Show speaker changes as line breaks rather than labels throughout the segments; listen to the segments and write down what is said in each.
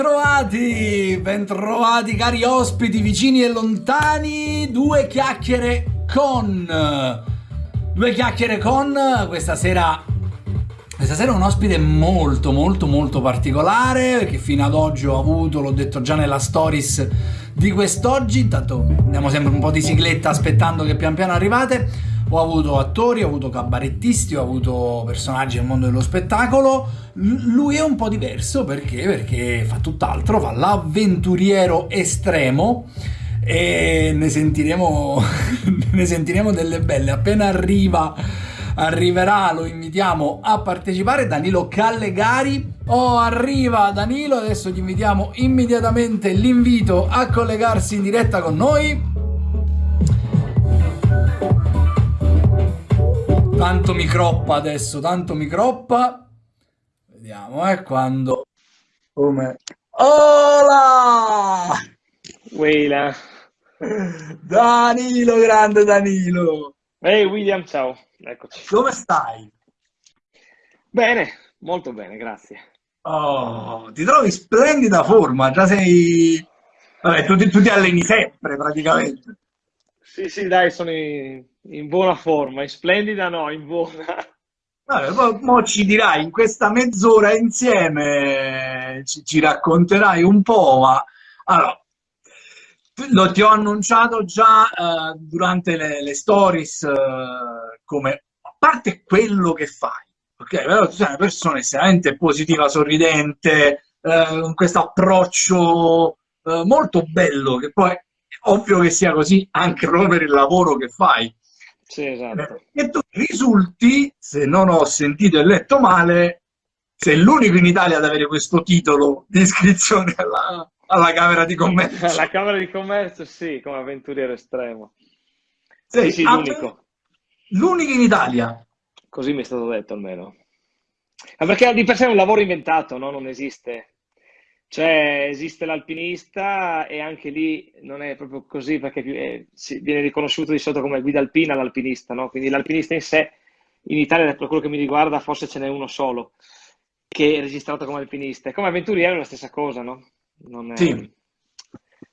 Bentrovati, bentrovati cari ospiti vicini e lontani, due chiacchiere con, due chiacchiere con, questa sera, questa sera un ospite molto molto molto particolare che fino ad oggi ho avuto, l'ho detto già nella stories di quest'oggi, intanto andiamo sempre un po' di sigletta aspettando che pian piano arrivate, ho avuto attori, ho avuto cabarettisti, ho avuto personaggi del mondo dello spettacolo. L lui è un po' diverso perché? Perché fa tutt'altro, fa l'avventuriero estremo e ne sentiremo, ne sentiremo delle belle. Appena arriva, arriverà, lo invitiamo a partecipare. Danilo Callegari. Oh, arriva Danilo, adesso gli invitiamo immediatamente l'invito a collegarsi in diretta con noi. Tanto mi croppa adesso, tanto mi croppa. Vediamo, eh, quando... Come... Hola!
Weila.
Danilo, grande Danilo.
Ehi hey William, ciao. Eccoci.
Come stai?
Bene, molto bene, grazie.
Oh, ti trovi in splendida forma, già sei... Vabbè, tu, tu ti alleni sempre praticamente.
Sì, sì, dai, sono in, in buona forma, in splendida no, in buona.
Poi mo ci dirai in questa mezz'ora insieme, ci, ci, racconterai un po', ma allora, lo ti ho annunciato già uh, durante le, le stories uh, come, a parte quello che fai, ok? Però tu sei una persona estremamente positiva, sorridente, uh, con questo approccio molto bello, che poi ovvio che sia così anche proprio per il lavoro che fai.
Sì, esatto.
E tu risulti, se non ho sentito e letto male, sei l'unico in Italia ad avere questo titolo di iscrizione alla, alla Camera di Commercio.
Alla Camera di Commercio, sì, come avventuriero estremo. Sì, sì l'unico.
L'unico in Italia.
Così mi è stato detto almeno. Ma perché di per sé è un lavoro inventato, no? Non esiste. Cioè, esiste l'alpinista e anche lì non è proprio così perché si, viene riconosciuto di solito come guida alpina l'alpinista, no? Quindi l'alpinista in sé, in Italia, per quello che mi riguarda, forse ce n'è uno solo che è registrato come alpinista. E come avventuriero è la stessa cosa, no?
È... Sì.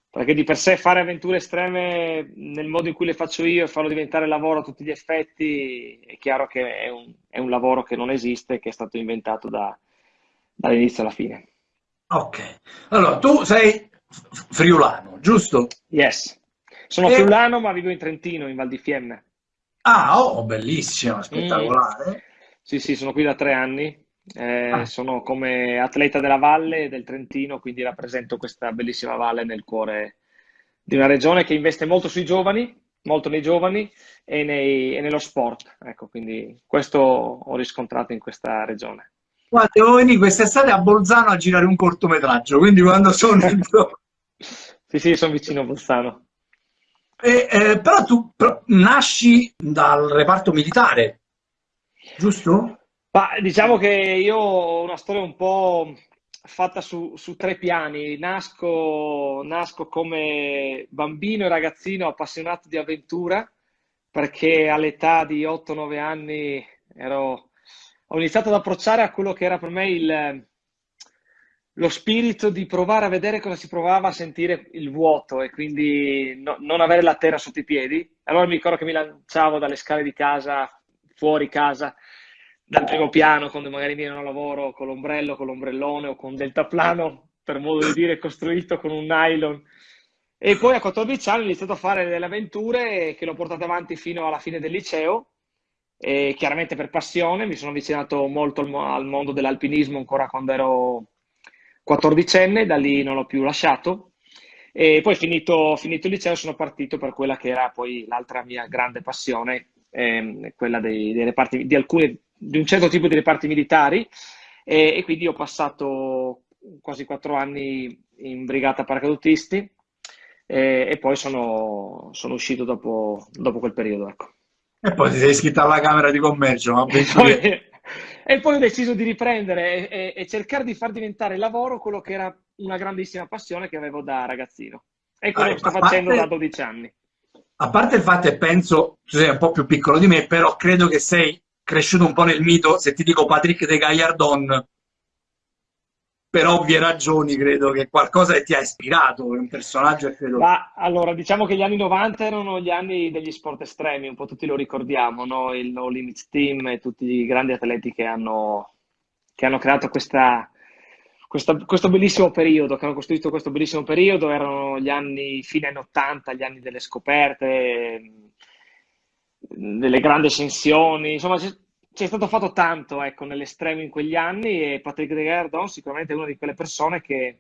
Perché di per sé fare avventure estreme nel modo in cui le faccio io e farlo diventare lavoro a tutti gli effetti, è chiaro che è un, è un lavoro che non esiste, che è stato inventato da, dall'inizio alla fine.
Ok, allora tu sei friulano, giusto?
Yes, sono e... friulano ma vivo in Trentino, in Val di Fiemme.
Ah, oh, bellissimo, spettacolare. Mm.
Sì, sì, sono qui da tre anni, eh, ah. sono come atleta della valle del Trentino, quindi rappresento questa bellissima valle nel cuore di una regione che investe molto sui giovani, molto nei giovani e, nei, e nello sport. Ecco, quindi questo ho riscontrato in questa regione.
Guarda, devo venire quest'estate a Bolzano a girare un cortometraggio, quindi quando sono...
sì, sì, sono vicino a Bolzano.
E, eh, però tu però, nasci dal reparto militare, giusto?
Ma, diciamo che io ho una storia un po' fatta su, su tre piani. Nasco, nasco come bambino e ragazzino appassionato di avventura, perché all'età di 8-9 anni ero ho iniziato ad approcciare a quello che era per me il, lo spirito di provare a vedere cosa si provava a sentire il vuoto e quindi no, non avere la terra sotto i piedi. Allora mi ricordo che mi lanciavo dalle scale di casa, fuori casa, dal primo piano, quando magari mi ero a lavoro con l'ombrello, con l'ombrellone o con deltaplano, per modo di dire, costruito con un nylon. E poi a 14 anni ho iniziato a fare delle avventure che l'ho portate avanti fino alla fine del liceo e chiaramente per passione mi sono avvicinato molto al, mondo dell'alpinismo ancora quando ero 14enne, da lì non l'ho più lasciato e poi finito, finito il liceo sono partito per quella che era poi l'altra mia grande passione, ehm, quella dei, dei reparti, di, alcuni, di un certo tipo di reparti militari e, e quindi ho passato quasi quattro anni in brigata paracadutisti e, e poi sono, sono uscito dopo, dopo quel periodo. Ecco.
E poi ti sei iscritto alla Camera di Commercio. Ma
e, poi, e poi ho deciso di riprendere e, e, cercare di far diventare lavoro quello che era una grandissima passione che avevo da ragazzino. E quello che sto facendo parte, da 12 anni.
A parte il fatto che penso, tu sei un po' più piccolo di me, però credo che sei cresciuto un po' nel mito, se ti dico Patrick de Gaillardon, per ovvie ragioni credo che qualcosa ti ha ispirato, un personaggio credo...
Ma allora, diciamo che gli anni 90 erano gli anni degli sport estremi, un po' tutti lo ricordiamo, no? Il No Limits Team e tutti i grandi atleti che hanno, che hanno creato questa, questa, questo bellissimo periodo, che hanno costruito questo bellissimo periodo, erano gli anni fine anni 80, gli anni delle scoperte, delle grandi ascensioni, insomma c'è stato fatto tanto ecco, nell'estremo in quegli anni e Patrick de Gardon sicuramente è una di quelle persone che,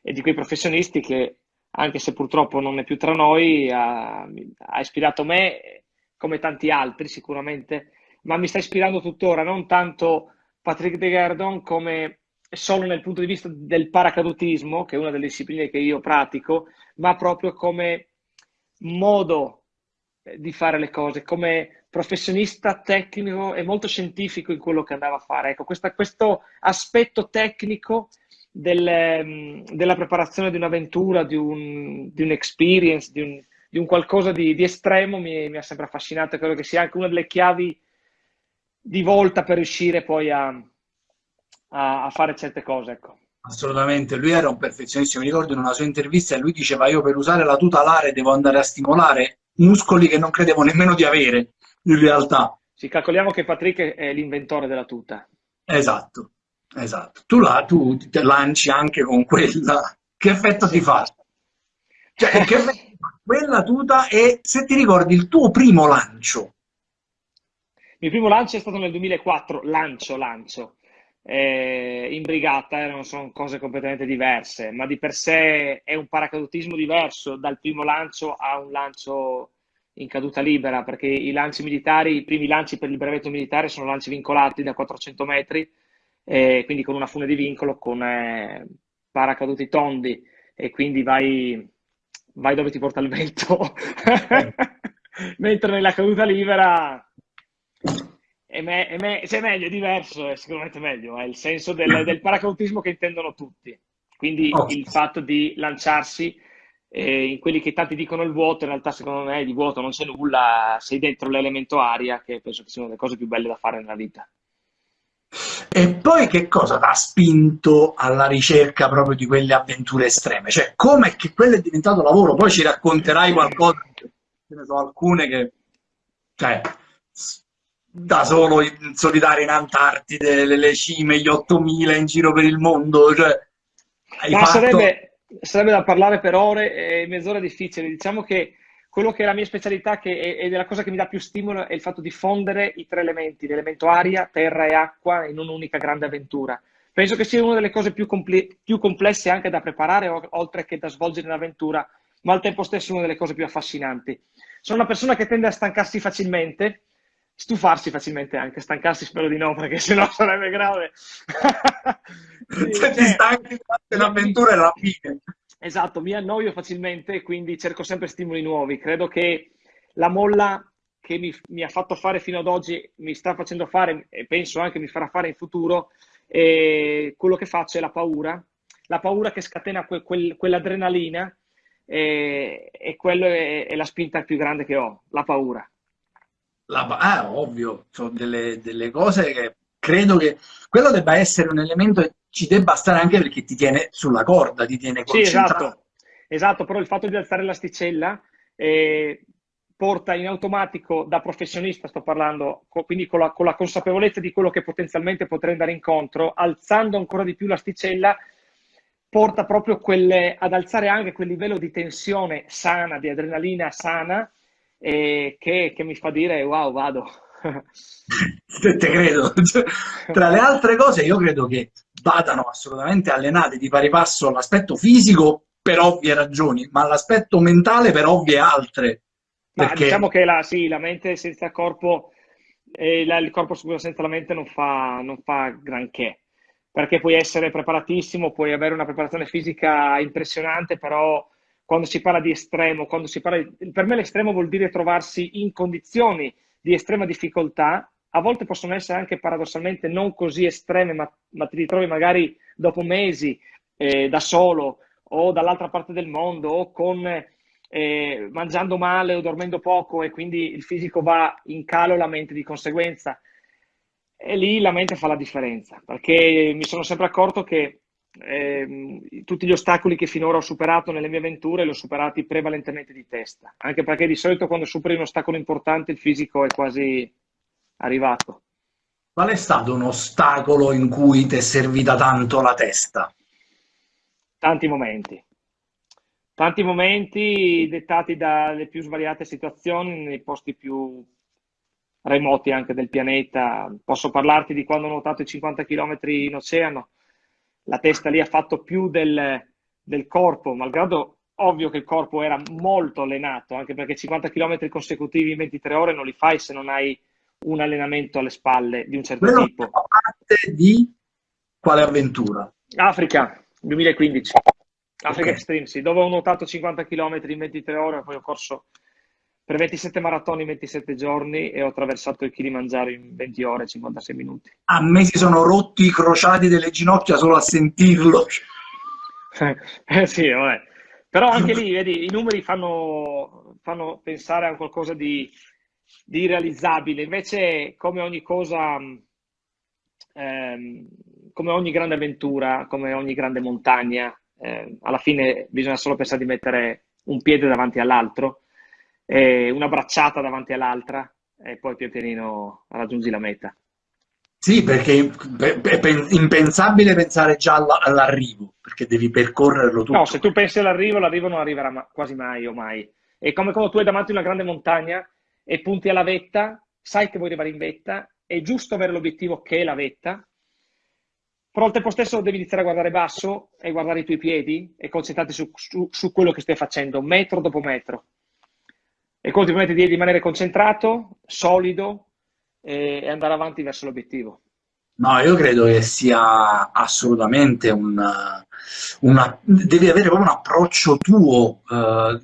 e di quei professionisti che, anche se purtroppo non è più tra noi, ha, ha ispirato me come tanti altri sicuramente, ma mi sta ispirando tuttora, non tanto Patrick de Gardon come solo nel punto di vista del paracadutismo, che è una delle discipline che io pratico, ma proprio come modo di fare le cose, come professionista tecnico e molto scientifico in quello che andava a fare. Ecco, questa, questo aspetto tecnico del, mm, della preparazione di un'avventura, di un, di un experience, di un, di un qualcosa di, di estremo mi, mi, ha sempre affascinato credo che sia anche una delle chiavi di volta per riuscire poi a, a, a fare certe cose. Ecco.
Assolutamente, lui era un perfezionista, mi ricordo in una sua intervista lui diceva io per usare la tuta alare devo andare a stimolare muscoli che non credevo nemmeno di avere in realtà.
Ci calcoliamo che Patrick è l'inventore della tuta.
Esatto, esatto. Tu, la, tu ti lanci anche con quella. Che effetto ti fa? Cioè, che effetto quella tuta e se ti ricordi il tuo primo lancio.
Il mio primo lancio è stato nel 2004, lancio, lancio. Eh, in brigata erano, sono cose completamente diverse, ma di per sé è un paracadutismo diverso dal primo lancio a un lancio in caduta libera, perché i lanci militari, i primi lanci per il brevetto militare sono lanci vincolati da 400 metri, eh, quindi con una fune di vincolo, con eh, paracaduti tondi, e quindi vai, vai dove ti porta il vento. Mentre nella caduta libera è, me, è, me, se è meglio, è diverso, è sicuramente meglio, è il senso del, del paracadutismo che intendono tutti. Quindi oh. il fatto di lanciarsi eh, in quelli che tanti dicono il vuoto, in realtà secondo me di vuoto non c'è nulla, sei dentro l'elemento aria, che penso che sia una delle cose più belle da fare nella vita.
E poi che cosa ti ha spinto alla ricerca proprio di quelle avventure estreme? Cioè, come che quello è diventato lavoro? Poi ci racconterai qualcosa, ce ne so alcune che, cioè, da solo in solitario in Antartide, le, le cime, gli 8000 in giro per il mondo, cioè,
hai Ma fatto... sarebbe sarebbe da parlare per ore e mezz'ora difficile. Diciamo che quello che è la mia specialità che è, è la cosa che mi dà più stimolo è il fatto di fondere i tre elementi, l'elemento aria, terra e acqua in un'unica grande avventura. Penso che sia una delle cose più, compl più complesse anche da preparare, oltre che da svolgere in avventura, ma al tempo stesso una delle cose più affascinanti. Sono una persona che tende a stancarsi facilmente, stufarsi facilmente anche, stancarsi spero di no perché sennò sarebbe grave.
Se ti stanchi l'avventura è la fine.
Esatto, mi annoio facilmente quindi cerco sempre stimoli nuovi. Credo che la molla che mi, mi, ha fatto fare fino ad oggi, mi sta facendo fare e penso anche mi farà fare in futuro, e quello che faccio è la paura, la paura che scatena que, quel, quell'adrenalina e, e quella è, è la spinta più grande che ho, la paura.
La, ah, ovvio, sono delle, delle, cose che credo che quello debba essere un elemento che ci debba stare anche perché ti tiene sulla corda, ti tiene concentrato.
Sì, esatto, esatto però il fatto di alzare l'asticella eh, porta in automatico, da professionista sto parlando, quindi con la, con la consapevolezza di quello che potenzialmente potrei andare incontro, alzando ancora di più l'asticella, porta proprio quelle, ad alzare anche quel livello di tensione sana, di adrenalina sana, e che, che mi fa dire wow, vado.
Te credo. Tra le altre cose, io credo che vadano assolutamente allenate di pari passo all'aspetto fisico per ovvie ragioni, ma all'aspetto mentale per ovvie altre.
Perché... diciamo che la, sì, la mente senza corpo e la, il corpo senza la mente non fa, non fa granché. Perché puoi essere preparatissimo, puoi avere una preparazione fisica impressionante, però quando si parla di estremo, quando si parla di... per me l'estremo vuol dire trovarsi in condizioni di estrema difficoltà, a volte possono essere anche paradossalmente non così estreme, ma, ma ti ritrovi magari dopo mesi eh, da solo o dall'altra parte del mondo o con, eh, mangiando male o dormendo poco e quindi il fisico va in calo la mente di conseguenza. E lì la mente fa la differenza, perché mi sono sempre accorto che eh, tutti gli ostacoli che finora ho superato nelle mie avventure li ho superati prevalentemente di testa, anche perché di solito quando superi un ostacolo importante il fisico è quasi arrivato.
Qual è stato un ostacolo in cui ti è servita tanto la testa?
Tanti momenti. Tanti momenti dettati dalle più svariate situazioni nei posti più remoti anche del pianeta. Posso parlarti di quando ho nuotato i 50 km in oceano. La testa lì ha fatto più del, del corpo, malgrado ovvio che il corpo era molto allenato, anche perché 50 km consecutivi in 23 ore non li fai se non hai un allenamento alle spalle di un certo Quello tipo.
Fa parte di quale avventura?
Africa, 2015. Africa okay. Extreme, sì, dove ho nuotato 50 km in 23 ore, poi ho corso per 27 maratoni in 27 giorni e ho attraversato il Kilimangiaro in 20 ore e 56 minuti.
A me si sono rotti i crociati delle ginocchia solo a sentirlo.
eh sì, vabbè. Però anche lì, vedi, i numeri fanno, fanno pensare a qualcosa di, di irrealizzabile. Invece, come ogni cosa, ehm, come ogni grande avventura, come ogni grande montagna, eh, alla fine bisogna solo pensare di mettere un piede davanti all'altro eh, una bracciata davanti all'altra e poi pian pianino raggiungi la meta.
Sì, perché è impensabile pensare già all'arrivo, perché devi percorrerlo tutto.
No, se tu pensi all'arrivo, l'arrivo non arriverà quasi mai o mai. È come quando tu hai davanti una grande montagna e punti alla vetta, sai che vuoi arrivare in vetta, è giusto avere l'obiettivo che è la vetta, però al tempo stesso devi iniziare a guardare basso e guardare i tuoi piedi e concentrarti su, su, su quello che stai facendo, metro dopo metro e conti di rimanere concentrato, solido e, andare avanti verso l'obiettivo.
No, io credo che sia assolutamente un... Una, devi avere proprio un approccio tuo, eh,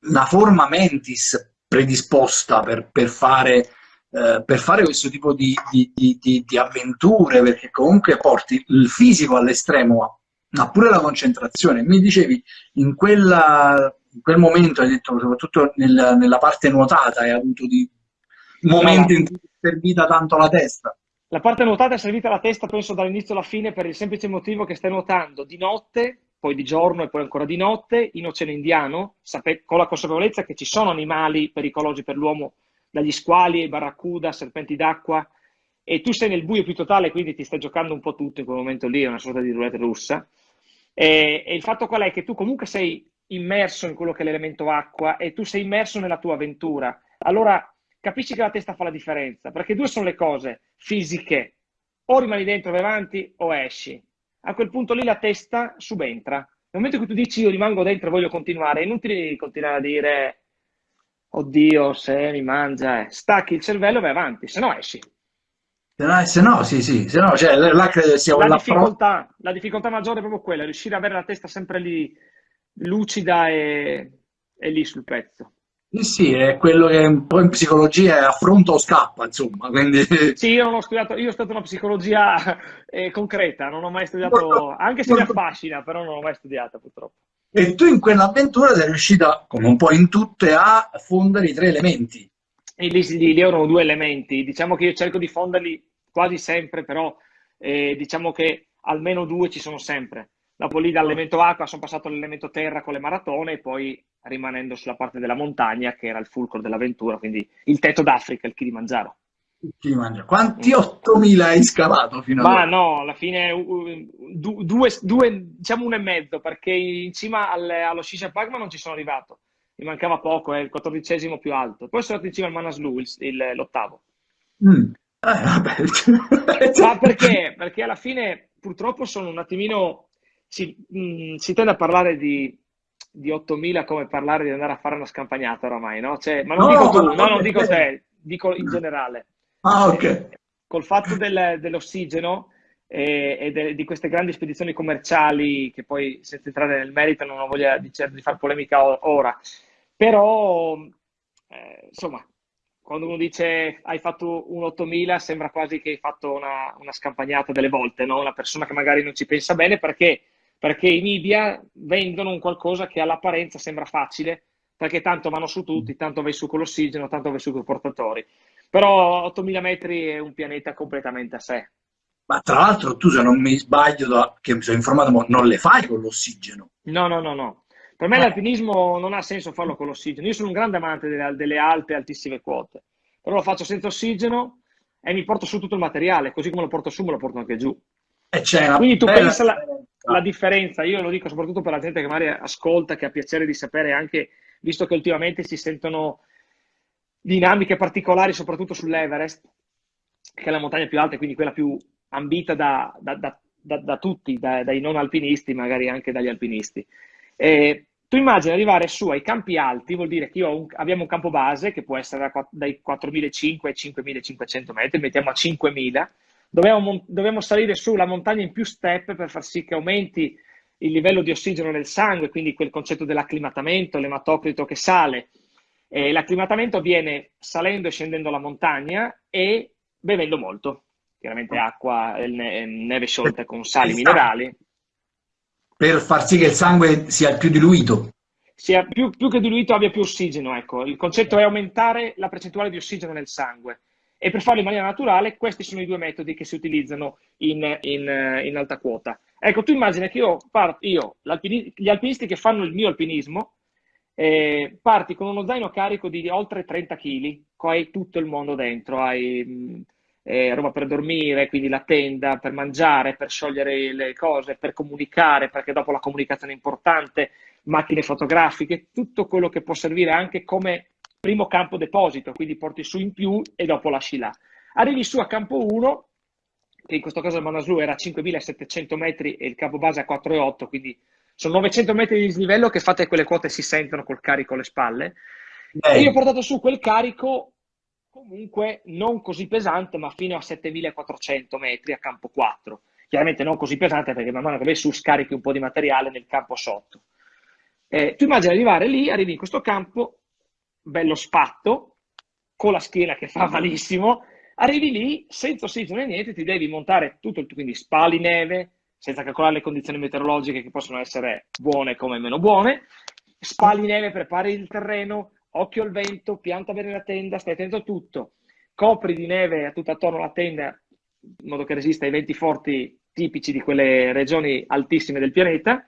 una forma mentis predisposta per, per, fare, eh, per fare questo tipo di, di, di, di, avventure, perché comunque porti il fisico all'estremo, ma pure la concentrazione. Mi dicevi, in quella in quel momento hai detto, soprattutto nel, nella parte nuotata, hai avuto di momenti no, in cui è servita tanto la testa.
La parte nuotata è servita la testa, penso, dall'inizio alla fine per il semplice motivo che stai nuotando di notte, poi di giorno e poi ancora di notte, in Oceano Indiano, con la consapevolezza che ci sono animali pericolosi per l'uomo, dagli squali ai barracuda, serpenti d'acqua, e tu sei nel buio più totale, quindi ti stai giocando un po' tutto in quel momento lì, è una sorta di roulette russa. E, e il fatto qual è? Che tu comunque sei immerso in quello che è l'elemento acqua e tu sei immerso nella tua avventura, allora capisci che la testa fa la differenza, perché due sono le cose fisiche, o rimani dentro vai avanti o esci. A quel punto lì la testa subentra. Nel momento in cui tu dici io rimango dentro e voglio continuare, è inutile continuare a dire oddio se mi mangia, eh. stacchi il cervello e vai avanti, se no esci.
Se no, sì, sì, se no, cioè, là credo sia
la difficoltà, la difficoltà maggiore è proprio quella, riuscire ad avere la testa sempre lì lucida e, e lì sul pezzo.
Sì, sì, è quello che un po' in psicologia è affronta o scappa, insomma. Quindi...
Sì, io non ho studiato, io ho studiato una psicologia eh, concreta, non ho mai studiato, anche se mi affascina, però non ho mai studiata purtroppo.
E tu in quell'avventura sei riuscita, come un po' in tutte, a fondere i tre elementi.
E lì, lì, lì erano due elementi, diciamo che io cerco di fonderli quasi sempre, però eh, diciamo che almeno due ci sono sempre. Dopo lì dall'elemento acqua sono passato all'elemento terra con le maratone e poi rimanendo sulla parte della montagna che era il fulcro dell'avventura, quindi il tetto d'Africa, il Kilimangiaro.
Quanti 8.000 hai scavato fino ad
ora? Ma no, alla fine due, due, diciamo uno e mezzo, perché in cima alle, allo Shisha Pagma non ci sono arrivato. Mi mancava poco, è il quattordicesimo più alto. Poi sono andato in cima al Manaslu, l'ottavo. Mm. Eh, Ma perché? Perché alla fine purtroppo sono un attimino si, mh, mm, si tende a parlare di, di 8.000 come parlare di andare a fare una scampagnata oramai, no? Cioè, ma non no, dico tu, no, non dico te, dico in generale.
Ah, ok.
Col fatto del, dell'ossigeno e, e de, di queste grandi spedizioni commerciali, che poi senza entrare nel merito non ho voglia di, di fare polemica ora, però eh, insomma, quando uno dice hai fatto un 8000 sembra quasi che hai fatto una, una scampagnata delle volte, no? Una persona che magari non ci pensa bene perché perché i media vendono un qualcosa che all'apparenza sembra facile, perché tanto vanno su tutti, tanto vai su con l'ossigeno, tanto vai su con i portatori. Però 8000 metri è un pianeta completamente a sé.
Ma tra l'altro tu se non mi sbaglio, da, che mi sono informato, non le fai con l'ossigeno.
No, no, no, no. Per me eh. l'alpinismo non ha senso farlo con l'ossigeno. Io sono un grande amante delle, delle Alpi a altissime quote, però lo faccio senza ossigeno e mi porto su tutto il materiale, così come lo porto su me lo porto anche giù. Quindi tu pensa la, la, differenza, io lo dico soprattutto per la gente che magari ascolta, che ha piacere di sapere anche, visto che ultimamente si sentono dinamiche particolari, soprattutto sull'Everest, che è la montagna più alta, quindi quella più ambita da, da, da, da tutti, dai non alpinisti, magari anche dagli alpinisti. E tu immagini arrivare su ai campi alti, vuol dire che un, abbiamo un campo base che può essere dai 4.500 ai 5.500 metri, mettiamo a 5.000, dobbiamo, dobbiamo salire su la montagna in più step per far sì che aumenti il livello di ossigeno nel sangue, quindi quel concetto dell'acclimatamento, l'ematocrito che sale. E l'acclimatamento avviene salendo e scendendo la montagna e bevendo molto, chiaramente acqua, neve sciolta con sali minerali
per far sì che il sangue sia più diluito.
Sia più, più che diluito abbia più ossigeno, ecco. Il concetto è aumentare la percentuale di ossigeno nel sangue. E per farlo in maniera naturale, questi sono i due metodi che si utilizzano in, in, in alta quota. Ecco, tu immagina che io, parto, io gli alpinisti che fanno il mio alpinismo, eh, parti con uno zaino carico di oltre 30 kg, hai tutto il mondo dentro, hai eh, roba per dormire, quindi la tenda, per mangiare, per sciogliere le cose, per comunicare, perché dopo la comunicazione è importante, macchine fotografiche, tutto quello che può servire anche come primo campo deposito, quindi porti su in più e dopo lasci là. Arrivi su a campo 1, che in questo caso il Manaslu era a 5700 metri e il campo base a 4,8, quindi sono 900 metri di dislivello che fate quelle quote si sentono col carico alle spalle. E io ho portato su quel carico comunque non così pesante, ma fino a 7400 metri a campo 4. Chiaramente non così pesante perché man mano che vai su scarichi un po' di materiale nel campo sotto. Eh, tu immagini arrivare lì, arrivi in questo campo, bello spatto, con la schiena che fa malissimo, arrivi lì senza ossigeno e niente, ti devi montare tutto, il quindi spali neve, senza calcolare le condizioni meteorologiche che possono essere buone come meno buone, spali neve, prepari il terreno, occhio al vento, pianta bene la tenda, stai attento a tutto, copri di neve tutto attorno alla tenda in modo che resista ai venti forti tipici di quelle regioni altissime del pianeta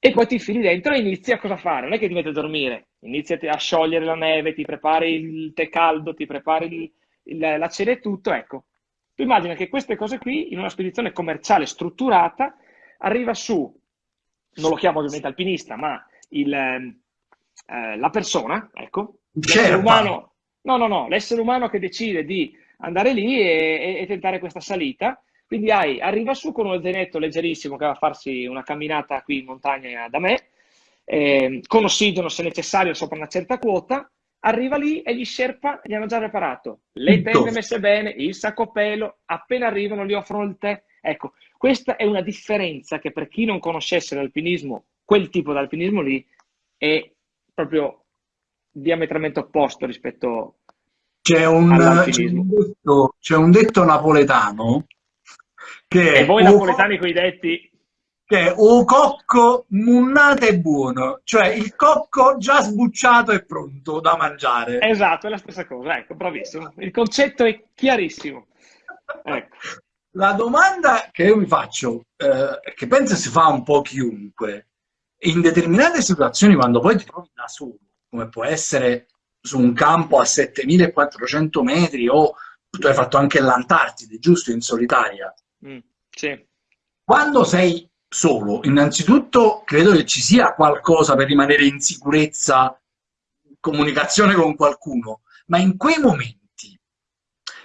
e poi ti infili dentro e inizi a cosa fare? Non è che ti metti a dormire, inizi a sciogliere la neve, ti prepari il tè caldo, ti prepari il, il, la cena e tutto, ecco. Tu immagina che queste cose qui in una spedizione commerciale strutturata arriva su, non lo chiamo ovviamente alpinista, ma il, eh, la persona, ecco, l'essere umano, no, no, no, l'essere umano che decide di andare lì e, e, e, tentare questa salita. Quindi hai, arriva su con uno zainetto leggerissimo che va a farsi una camminata qui in montagna da me, eh, con ossigeno se necessario sopra una certa quota, arriva lì e gli Sherpa gli hanno già preparato le tende messe bene, il sacco pelo, appena arrivano gli offrono il tè. Ecco, questa è una differenza che per chi non conoscesse l'alpinismo, quel tipo di alpinismo lì, è proprio diametralmente opposto rispetto
c'è un, c'è un, detto, c'è un detto napoletano che
e voi napoletani con i detti
che è o cocco munnate è buono, cioè il cocco già sbucciato e pronto da mangiare.
Esatto, è la stessa cosa, ecco, bravissimo. Il concetto è chiarissimo. Ecco.
La domanda che io mi faccio, eh, che penso si fa un po' chiunque, in determinate situazioni, quando poi ti trovi da solo, come può essere su un campo a 7400 metri o tu hai fatto anche l'Antartide, giusto, in solitaria?
Mm, sì.
Quando sei solo, innanzitutto credo che ci sia qualcosa per rimanere in sicurezza, comunicazione con qualcuno, ma in quei momenti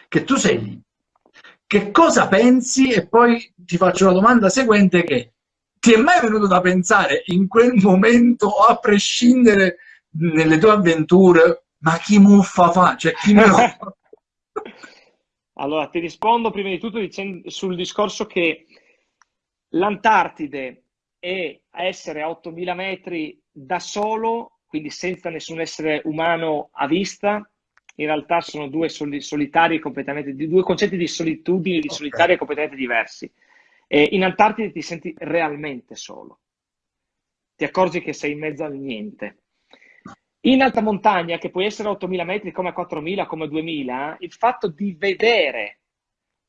che tu sei lì, che cosa pensi? E poi ti faccio la domanda seguente che ti è mai venuto da pensare in quel momento, a prescindere nelle tue avventure, ma chi muffa fa? Cioè, chi me lo fa?
Allora, ti rispondo prima di tutto dicendo, sul discorso che l'Antartide è a essere a 8000 metri da solo, quindi senza nessun essere umano a vista, in realtà sono due solitari completamente, due concetti di solitudine e di okay. solitaria completamente diversi. E in Antartide ti senti realmente solo. Ti accorgi che sei in mezzo al niente. In alta montagna, che può essere a 8.000 metri, come a 4.000, come a 2.000, il fatto di vedere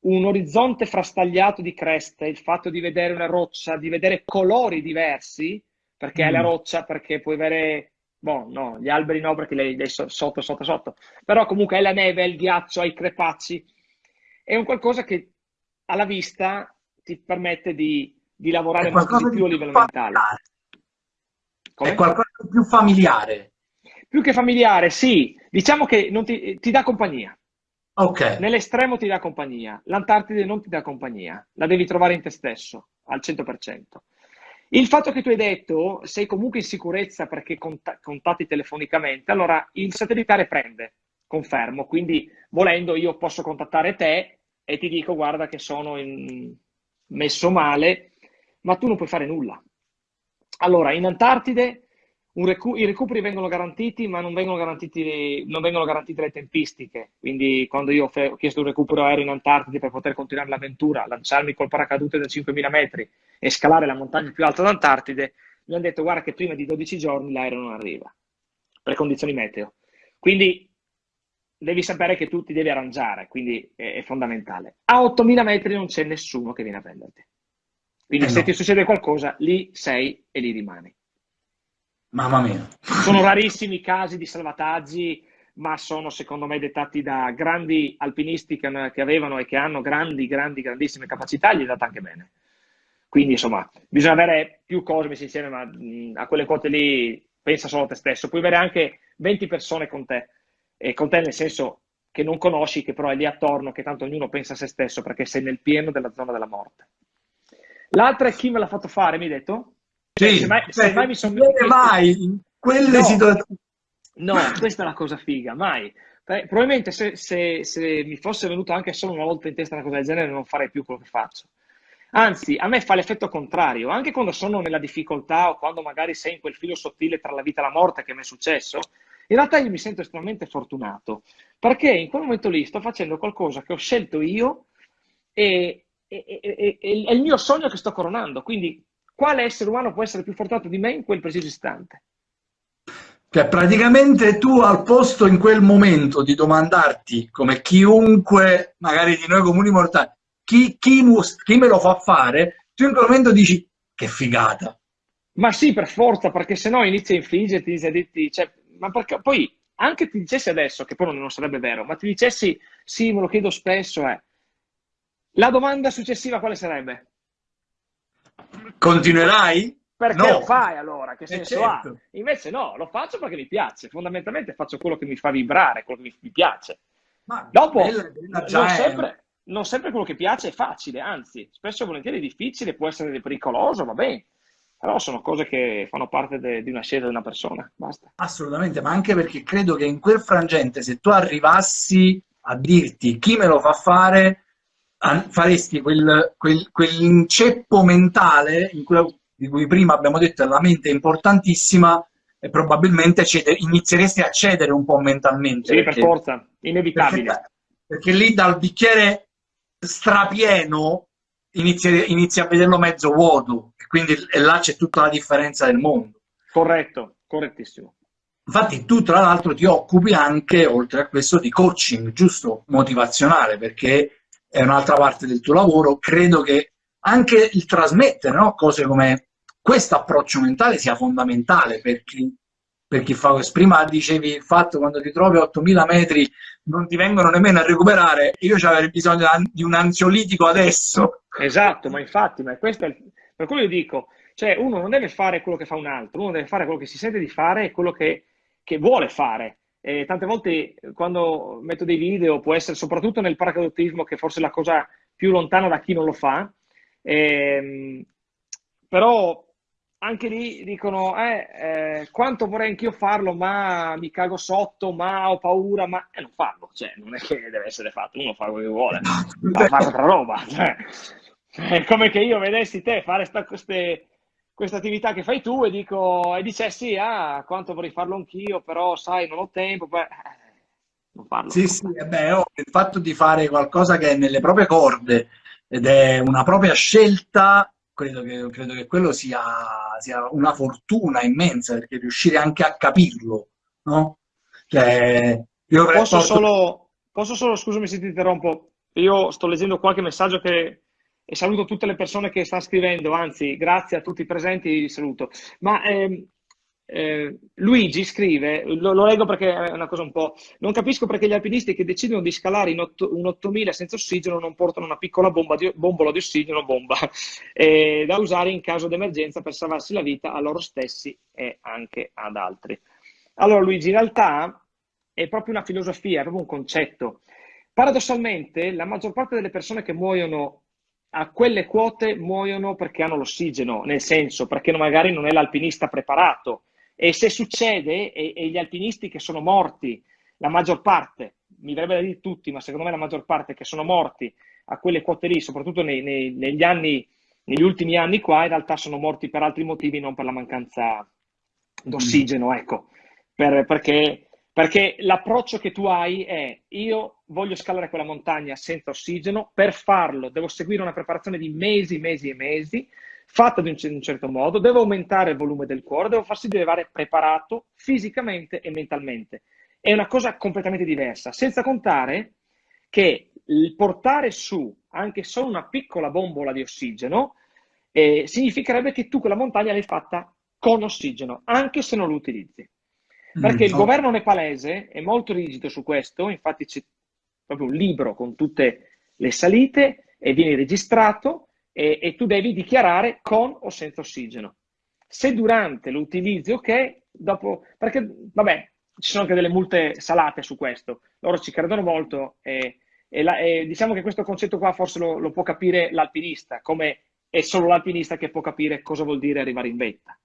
un orizzonte frastagliato di creste, il fatto di vedere una roccia, di vedere colori diversi, perché mm. è la roccia, perché puoi avere, boh, no, gli alberi no, perché lei è sotto, sotto, sotto, però comunque è la neve, è il ghiaccio, hai i crepacci, è un qualcosa che alla vista ti permette di, di lavorare molto di più a livello mentale.
Come? È qualcosa di più familiare.
Più che familiare, sì. Diciamo che ti, ti dà compagnia.
Ok.
Nell'estremo ti dà compagnia, l'Antartide non ti dà compagnia, la devi trovare in te stesso, al 100%. Il fatto che tu hai detto sei comunque in sicurezza perché cont- contatti telefonicamente, allora il satellitare prende, confermo, quindi volendo io posso contattare te e ti dico guarda che sono in... messo male, ma tu non puoi fare nulla. Allora, in Antartide recu- i recuperi vengono garantiti, ma non vengono, garantiti, non vengono garantite le tempistiche. Quindi, quando io ho chiesto un recupero aereo in Antartide per poter continuare l'avventura, lanciarmi col paracadute da 5.000 metri e scalare la montagna più alta d'Antartide, mi hanno detto: Guarda, che prima di 12 giorni l'aereo non arriva per condizioni meteo. Quindi, devi sapere che tu ti devi arrangiare, quindi è, è fondamentale. A 8.000 metri non c'è nessuno che viene a prenderti. Quindi, eh se no. ti succede qualcosa, lì sei e lì rimani.
Mamma mia.
Sono rarissimi casi di salvataggi, ma sono secondo me dettati da grandi alpinisti che, che avevano e che hanno grandi, grandi, grandissime capacità, gli è data anche bene. Quindi insomma, bisogna avere più cose messe insieme, ma mh, a quelle quote lì pensa solo a te stesso. Puoi avere anche 20 persone con te, e con te nel senso che non conosci, che però è lì attorno, che tanto ognuno pensa a se stesso perché sei nel pieno della zona della morte. L'altra è chi me l'ha fatto fare, mi hai detto?
Sì, se mai, se mai mi sono... mai in quelle no, situazioni.
No, questa è la cosa figa, mai. Probabilmente se, se, se, mi fosse venuto anche solo una volta in testa una cosa del genere non farei più quello che faccio. Anzi, a me fa l'effetto contrario, anche quando sono nella difficoltà o quando magari sei in quel filo sottile tra la vita e la morte che mi è successo, in realtà io mi sento estremamente fortunato, perché in quel momento lì sto facendo qualcosa che ho scelto io e, e, e, e è il mio sogno che sto coronando, quindi quale essere umano può essere più fortunato di me in quel preciso istante?
Cioè, praticamente tu al posto in quel momento di domandarti, come chiunque, magari di noi comuni mortali, chi, chi, chi me lo fa fare, tu in quel momento dici, che figata.
Ma sì, per forza, perché sennò inizia a infliggerti, inizia a dirti, cioè, ma perché poi anche ti dicessi adesso, che poi non sarebbe vero, ma ti dicessi, sì, me lo chiedo spesso, eh. La domanda successiva quale sarebbe?
Continuerai?
Perché no. lo fai allora? Che eh, senso certo. ha? Invece no, lo faccio perché mi piace. Fondamentalmente faccio quello che mi fa vibrare, quello che mi piace. Ma Dopo, bella, bella non, sempre, non, sempre, quello che piace è facile, anzi, spesso e volentieri è difficile, può essere pericoloso, va bene. Però sono cose che fanno parte di una scelta di una persona. Basta.
Assolutamente, ma anche perché credo che in quel frangente, se tu arrivassi a dirti chi me lo fa fare, faresti quel, quel, quell'inceppo mentale cui, di cui prima abbiamo detto la mente è importantissima e probabilmente cede, inizieresti a cedere un po' mentalmente.
Sì, perché, per forza, inevitabile.
Perché, perché, lì dal bicchiere strapieno inizi, inizi a vederlo mezzo vuoto e quindi e là c'è tutta la differenza del mondo.
Corretto, correttissimo.
Infatti tu tra l'altro ti occupi anche, oltre a questo, di coaching, giusto? Motivazionale, perché è un'altra parte del tuo lavoro, credo che anche il trasmettere no? cose come questo approccio mentale sia fondamentale per chi, per chi fa questo. Prima dicevi il fatto quando ti trovi a 8000 metri non ti vengono nemmeno a recuperare, io avrei bisogno di un ansiolitico adesso.
Esatto, ma infatti, ma questo è il... per quello io dico, cioè uno non deve fare quello che fa un altro, uno deve fare quello che si sente di fare e quello che, che vuole fare. E tante volte quando metto dei video, può essere soprattutto nel paracadutismo, che forse è la cosa più lontana da chi non lo fa, ehm, però anche lì dicono eh, eh, quanto vorrei anch'io farlo, ma mi cago sotto, ma ho paura, ma eh, non farlo, cioè non è che deve essere fatto, uno fa quello che vuole, fa fare altra roba. Cioè, è come che io vedessi te fare sta, queste questa attività che fai tu e dico e dicessi ah quanto vorrei farlo anch'io però sai non ho tempo beh, non farlo
sì sì beh, oh, il fatto di fare qualcosa che è nelle proprie corde ed è una propria scelta credo che, credo che quello sia, sia, una fortuna immensa perché riuscire anche a capirlo no?
Cioè, io posso, porto... solo, posso solo scusami se ti interrompo io sto leggendo qualche messaggio che, e saluto tutte le persone che stanno scrivendo, anzi grazie a tutti i presenti, vi saluto. Ma ehm, eh, Luigi scrive, lo, lo, leggo perché è una cosa un po'... Non capisco perché gli alpinisti che decidono di scalare 8, un 8000 senza ossigeno non portano una piccola bomba di, bombola di ossigeno bomba, eh, da usare in caso di emergenza per salvarsi la vita a loro stessi e anche ad altri. Allora Luigi, in realtà è proprio una filosofia, è proprio un concetto. Paradossalmente la maggior parte delle persone che muoiono a quelle quote muoiono perché hanno l'ossigeno, nel senso perché magari non è l'alpinista preparato. E se succede, e, e, gli alpinisti che sono morti, la maggior parte, mi verrebbe da dire tutti, ma secondo me la maggior parte che sono morti a quelle quote lì, soprattutto nei, nei, negli anni, negli ultimi anni qua, in realtà sono morti per altri motivi, non per la mancanza d'ossigeno, ecco, per, perché, perché l'approccio che tu hai è io voglio scalare quella montagna senza ossigeno, per farlo devo seguire una preparazione di mesi, mesi e mesi, fatta di un, certo modo, devo aumentare il volume del cuore, devo farsi di arrivare preparato fisicamente e mentalmente. È una cosa completamente diversa, senza contare che il portare su anche solo una piccola bombola di ossigeno eh, significherebbe che tu quella montagna l'hai fatta con ossigeno, anche se non lo utilizzi. Perché mm, il oh. governo nepalese è molto rigido su questo, infatti c'è proprio un libro con tutte le salite e viene registrato e, e tu devi dichiarare con o senza ossigeno. Se durante l'utilizzo, ok, dopo, perché vabbè, ci sono anche delle multe salate su questo, loro ci credono molto e, e, la, e diciamo che questo concetto qua forse lo, lo può capire l'alpinista, come è solo l'alpinista che può capire cosa vuol dire arrivare in vetta.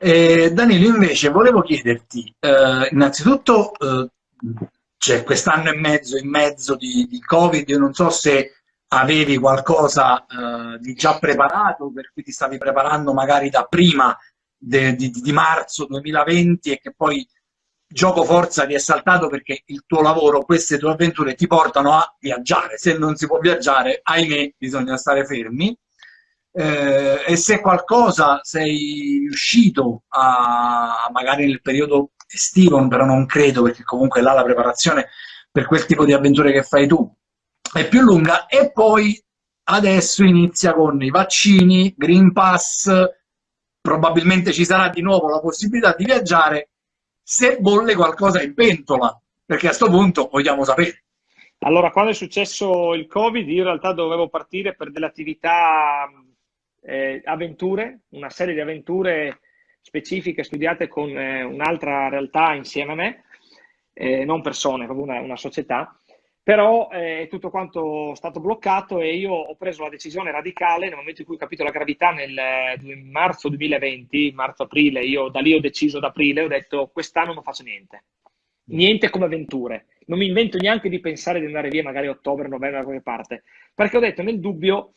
Eh, Danilo, invece, volevo chiederti, eh, innanzitutto, eh, c'è quest'anno e mezzo in mezzo di, di Covid, io non so se avevi qualcosa eh, di già preparato, per cui ti stavi preparando magari da prima de, di, di, marzo 2020 e che poi gioco forza ti è saltato perché il tuo lavoro, queste tue avventure ti portano a viaggiare. Se non si può viaggiare, ahimè, bisogna stare fermi. Eh, e se qualcosa sei riuscito a, magari nel periodo estivo, però non credo perché comunque là la preparazione per quel tipo di avventure che fai tu è più lunga e poi adesso inizia con i vaccini, Green Pass, probabilmente ci sarà di nuovo la possibilità di viaggiare se bolle qualcosa in pentola, perché a questo punto vogliamo sapere.
Allora, quando è successo il Covid, io in realtà dovevo partire per delle attività eh, avventure, una serie di avventure specifiche studiate con eh, un'altra realtà insieme a me, eh, non persone, proprio una, una società, però eh, è tutto quanto stato bloccato e io ho preso la decisione radicale nel momento in cui ho capito la gravità nel marzo 2020, marzo-aprile, io da lì ho deciso ad aprile, ho detto quest'anno non faccio niente, niente come avventure, non mi invento neanche di pensare di andare via magari ottobre, novembre da qualche parte, perché ho detto nel dubbio,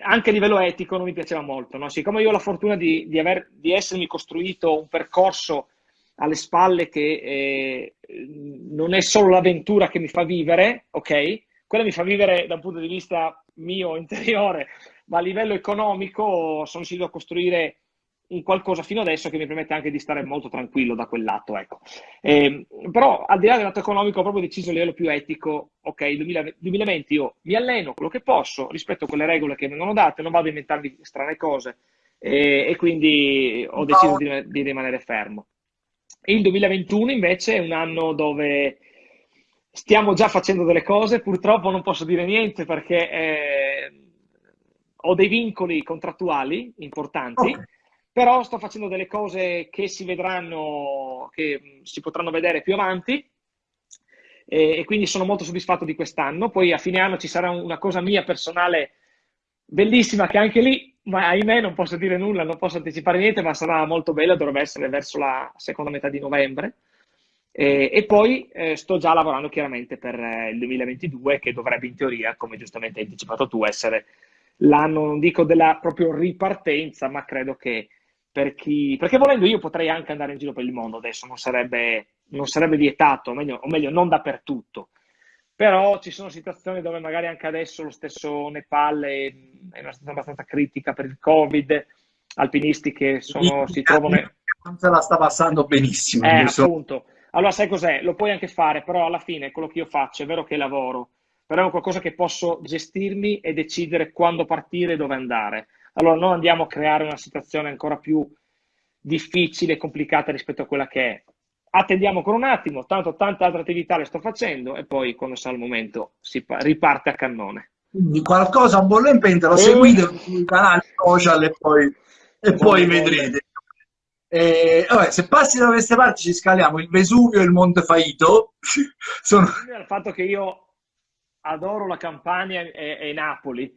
anche a livello etico non mi piaceva molto, no? siccome io ho la fortuna di, di, aver, di essermi costruito un percorso alle spalle che eh, non è solo l'avventura che mi fa vivere, ok? Quella mi fa vivere da un punto di vista mio interiore, ma a livello economico sono riuscito a costruire un qualcosa fino adesso che mi permette anche di stare molto tranquillo da quel lato, ecco. Eh, però al di là del lato economico ho proprio deciso a livello più etico, ok, 2020 io mi alleno quello che posso, rispetto a quelle regole che vengono date, non vado a inventarmi strane cose e, e quindi ho deciso di, di rimanere fermo. Il 2021 invece è un anno dove stiamo già facendo delle cose, purtroppo non posso dire niente perché eh, ho dei vincoli contrattuali importanti, okay. Però sto facendo delle cose che si vedranno, che si potranno vedere più avanti e, e quindi sono molto soddisfatto di quest'anno. Poi a fine anno ci sarà una cosa mia personale bellissima che anche lì ma ahimè non posso dire nulla, non posso anticipare niente, ma sarà molto bella, dovrebbe essere verso la seconda metà di novembre. E, e poi eh, sto già lavorando chiaramente per eh, il 2022, che dovrebbe in teoria, come giustamente hai anticipato tu, essere l'anno, non dico della proprio ripartenza, ma credo che per chi... Perché volendo io potrei anche andare in giro per il mondo adesso, non sarebbe, non sarebbe vietato, o meglio, o meglio non dappertutto però ci sono situazioni dove magari anche adesso lo stesso Nepal è, è una situazione abbastanza critica per il Covid, alpinisti che sono, si trovano...
La sta passando benissimo.
Eh, appunto. Allora, sai cos'è? Lo puoi anche fare, però alla fine quello che io faccio è vero che lavoro, però è qualcosa che posso gestirmi e decidere quando partire e dove andare. Allora, non andiamo a creare una situazione ancora più difficile e complicata rispetto a quella che è. Attendiamo ancora un attimo, tanto tante altre attività le sto facendo e poi quando sarà il momento si riparte a cannone.
Quindi qualcosa a bollo in pentola, seguite sui canali social e poi, e poi vedrete. Eh, vabbè, se passi da queste parti ci scaliamo il Vesuvio e il Monte Faito.
Sono... Il fatto che io adoro la Campania e, e, Napoli,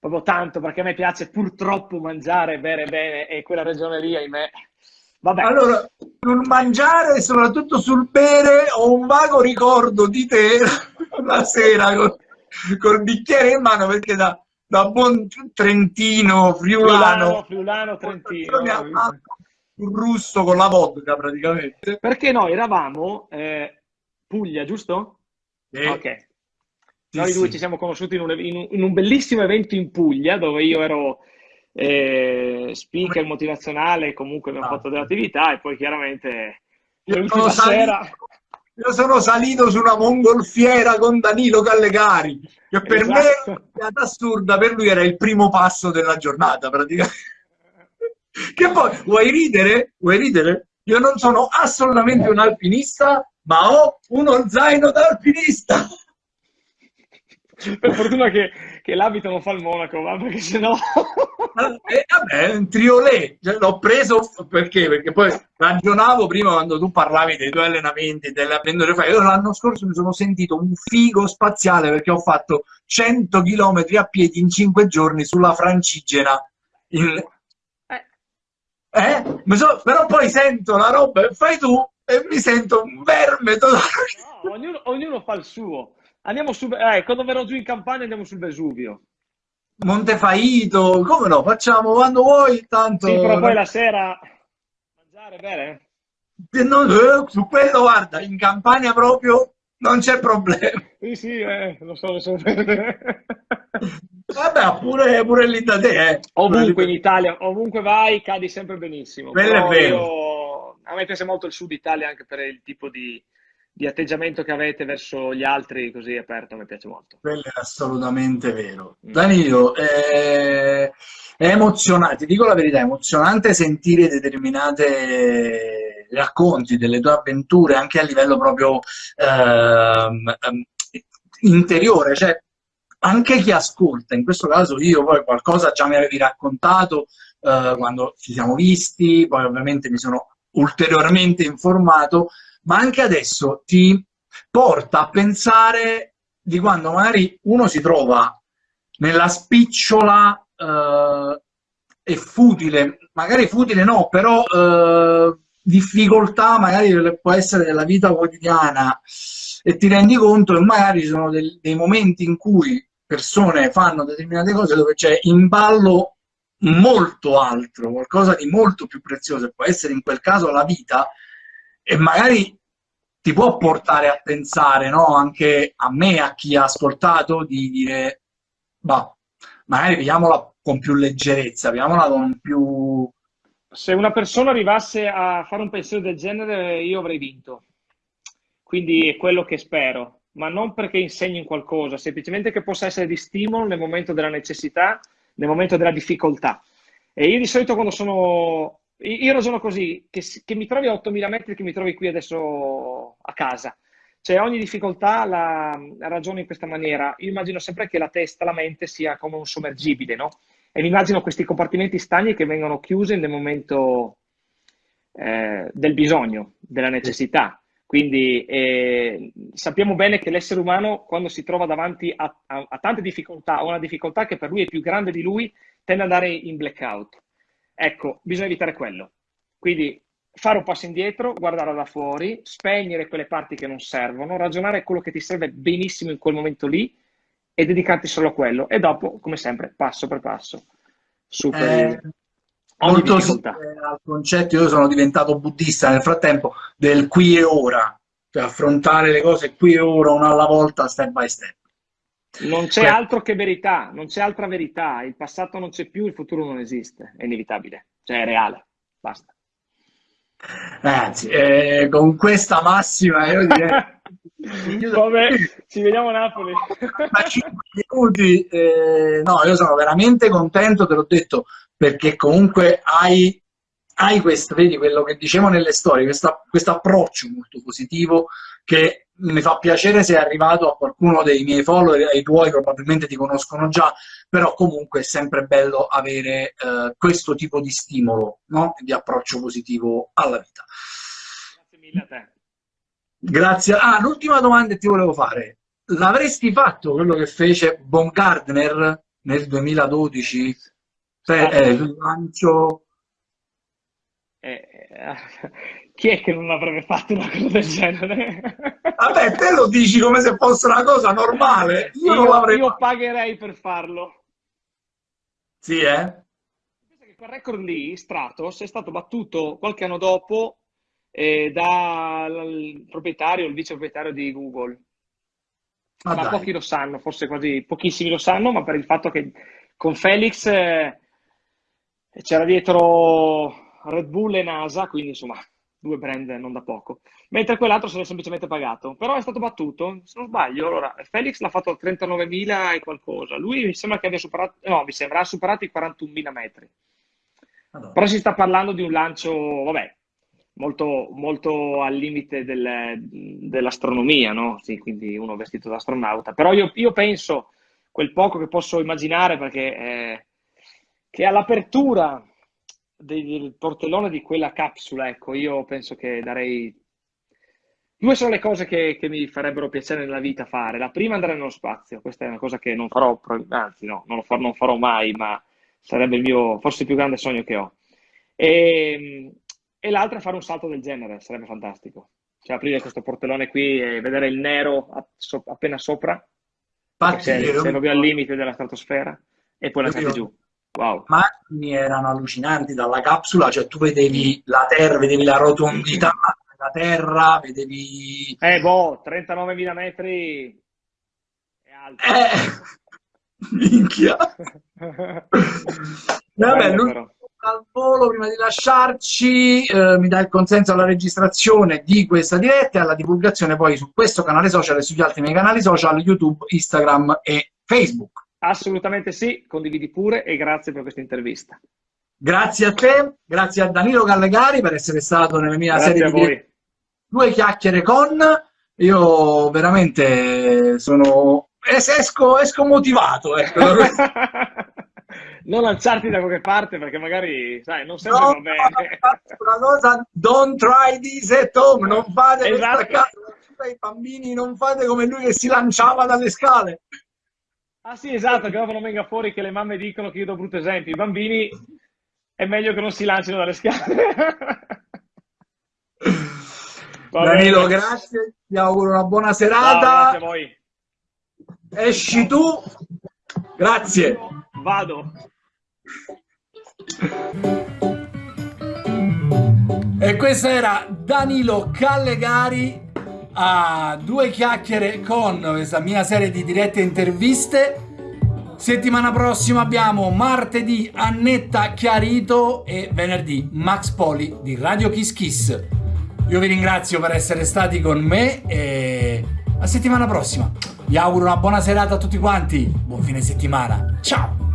proprio tanto perché a me piace purtroppo mangiare, bere bene e quella regione lì, ahimè.
Vabbè. Allora, sul mangiare e soprattutto sul bere ho un vago ricordo di te la sera con, col bicchiere in mano perché da, da buon trentino, friulano,
friulano, friulano trentino
un russo con la vodka praticamente.
Perché noi eravamo eh, Puglia, giusto?
Sì.
Ok. Noi sì, due sì. ci siamo conosciuti in un, in, in un, bellissimo evento in Puglia dove io ero eh, speaker motivazionale, comunque abbiamo ah. fatto delle attività e poi chiaramente
l'ultima sera... Io sono salito su una mongolfiera con Danilo Callegari, che per esatto. me è assurda, per lui era il primo passo della giornata praticamente. Che poi, vuoi ridere? Vuoi ridere? Io non sono assolutamente un alpinista, ma ho uno zaino da alpinista.
Per fortuna che, che l'abito non fa il monaco, va, perché sennò...
eh, vabbè, un triolet, cioè, l'ho preso perché? Perché poi ragionavo prima quando tu parlavi dei tuoi allenamenti, delle avventure fai. Io l'anno scorso mi sono sentito un figo spaziale perché ho fatto 100 km a piedi in 5 giorni sulla Francigena. In, eh? So, però poi sento la roba e fai tu e mi sento un verme totale.
No, ognuno, ognuno, fa il suo. Andiamo su, eh, quando verrò giù in campagna andiamo sul Vesuvio.
Montefaito, come no? Facciamo quando vuoi, tanto...
Sì, però poi la sera mangiare bene.
Non, eh, su quello, guarda, in campagna proprio non c'è problema.
Sì, sì, eh, lo so, lo so.
Vabbè, pure, pure lì da te, eh.
Ovunque in Italia, ovunque vai, cadi sempre benissimo.
Quello è vero.
Io, a me piace molto il sud Italia anche per il tipo di, di, atteggiamento che avete verso gli altri, così aperto, mi piace molto.
Quello è assolutamente vero. Mm. Danilo, eh, è emozionante, ti dico la verità, è emozionante sentire determinate racconti delle tue avventure anche a livello proprio ehm, ehm interiore, cioè anche chi ascolta, in questo caso io poi qualcosa già mi avevi raccontato eh, quando ci siamo visti, poi ovviamente mi sono ulteriormente informato, ma anche adesso ti porta a pensare di quando magari uno si trova nella spicciola eh, e futile, magari futile no, però eh, difficoltà magari può essere della vita quotidiana e ti rendi conto che magari ci sono dei, dei momenti in cui persone fanno determinate cose dove c'è in ballo molto altro, qualcosa di molto più prezioso, può essere in quel caso la vita, e magari ti può portare a pensare, no? anche a me, a chi ha ascoltato, di dire, bah, magari vediamola con più leggerezza, vediamola con più...
Se una persona arrivasse a fare un pensiero del genere, io avrei vinto. Quindi è quello che spero ma non perché insegni qualcosa, semplicemente che possa essere di stimolo nel momento della necessità, nel momento della difficoltà. E io di solito quando sono... Io ragiono così, che, che mi trovi a 8.000 metri, che mi trovi qui adesso a casa. Cioè ogni difficoltà la, la ragiono in questa maniera. Io immagino sempre che la testa, la mente sia come un sommergibile, no? E mi immagino questi compartimenti stagni che vengono chiusi nel momento eh, del bisogno, della necessità. Quindi eh, sappiamo bene che l'essere umano, quando si trova davanti a, a, a tante difficoltà, a una difficoltà che per lui è più grande di lui, tende ad andare in blackout. Ecco, bisogna evitare quello. Quindi fare un passo indietro, guardare da fuori, spegnere quelle parti che non servono, ragionare quello che ti serve benissimo in quel momento lì e dedicarti solo a quello. E dopo, come sempre, passo per passo, superi,
eh, molto simile al concetto, io sono diventato buddista nel frattempo, del qui e ora, cioè affrontare le cose qui e ora, una alla volta, step by step.
Non c'è altro che verità, non c'è altra verità, il passato non c'è più, il futuro non esiste, è inevitabile, cioè è reale, basta.
Ragazzi, eh, con questa massima io direi...
Vabbè, ci vediamo a Napoli.
5 minuti, eh, no, io sono veramente contento, te l'ho detto, perché comunque hai, hai questo, vedi quello che dicevo nelle storie, questo approccio molto positivo che mi fa piacere se è arrivato a qualcuno dei miei follower, ai tuoi probabilmente ti conoscono già, però comunque è sempre bello avere eh, questo tipo di stimolo, no? di approccio positivo alla vita.
Grazie mille a te.
Grazie. Ah, l'ultima domanda che ti volevo fare. L'avresti fatto quello che fece Von Gardner nel 2012? Per, eh, il lancio...
Eh, chi è che non avrebbe fatto una cosa del genere?
Vabbè, te lo dici come se fosse una cosa normale.
Io, io, non io pagherei per farlo.
Sì, eh?
Quel record lì, Stratos, è stato battuto qualche anno dopo eh, dal proprietario, il vice proprietario di Google. Ma, ma pochi lo sanno, forse quasi pochissimi lo sanno, ma per il fatto che con Felix eh, c'era dietro Red Bull e NASA, quindi insomma due brand non da poco, mentre quell'altro se l'è semplicemente pagato, però è stato battuto, se non sbaglio, allora Felix l'ha fatto a 39.000 e qualcosa, lui mi sembra che abbia superato, no, mi sembra ha superato i 41.000 metri, allora. però si sta parlando di un lancio, vabbè, molto, molto al limite del, dell'astronomia, no? Sì, quindi uno vestito da astronauta, però io, io penso, quel poco che posso immaginare, perché eh, che all'apertura del portellone di quella capsula, ecco, io penso che darei... Due sono le cose che, che, mi farebbero piacere nella vita fare. La prima andare nello spazio, questa è una cosa che non farò, anzi no, non, farò, non farò mai, ma sarebbe il mio, forse il più grande sogno che ho. E, e l'altra è fare un salto del genere, sarebbe fantastico. Cioè aprire questo portellone qui e vedere il nero appena sopra, Infatti, sei, proprio al limite della stratosfera, e poi lasciarti giù.
Wow. macchine erano allucinanti dalla capsula, cioè tu vedevi la terra, vedevi la rotondità della terra, vedevi...
Eh, boh, 39.000 metri è alto.
Eh, minchia. Vabbè, l'ultimo al volo, prima di lasciarci, eh, mi dà il consenso alla registrazione di questa diretta e alla divulgazione poi su questo canale social e sugli altri miei canali social, YouTube, Instagram e Facebook.
Assolutamente sì, condividi pure e grazie per questa intervista.
Grazie a te, grazie a Danilo Gallegari per essere stato nella mia grazie serie di due chiacchiere con. Io veramente sono esco, esco motivato. Ecco.
non lanciarti da qualche parte perché magari, sai, non sempre no, va bene.
Una cosa, don't try this at home, non fate esatto. questa casa, i bambini, non fate come lui che si lanciava dalle scale.
Ah sì, esatto, che dopo non venga fuori che le mamme dicono che io do brutto esempio. I bambini è meglio che non si lancino dalle scale.
Danilo, grazie, ti auguro una buona serata. No,
grazie a voi.
Esci tu. Grazie.
Vado.
E questo era Danilo Callegari a due chiacchiere con questa mia serie di dirette interviste. Settimana prossima abbiamo martedì Annetta Chiarito e venerdì Max Poli di Radio Kiss Kiss. Io vi ringrazio per essere stati con me e a settimana prossima. Vi auguro una buona serata a tutti quanti. Buon fine settimana. Ciao!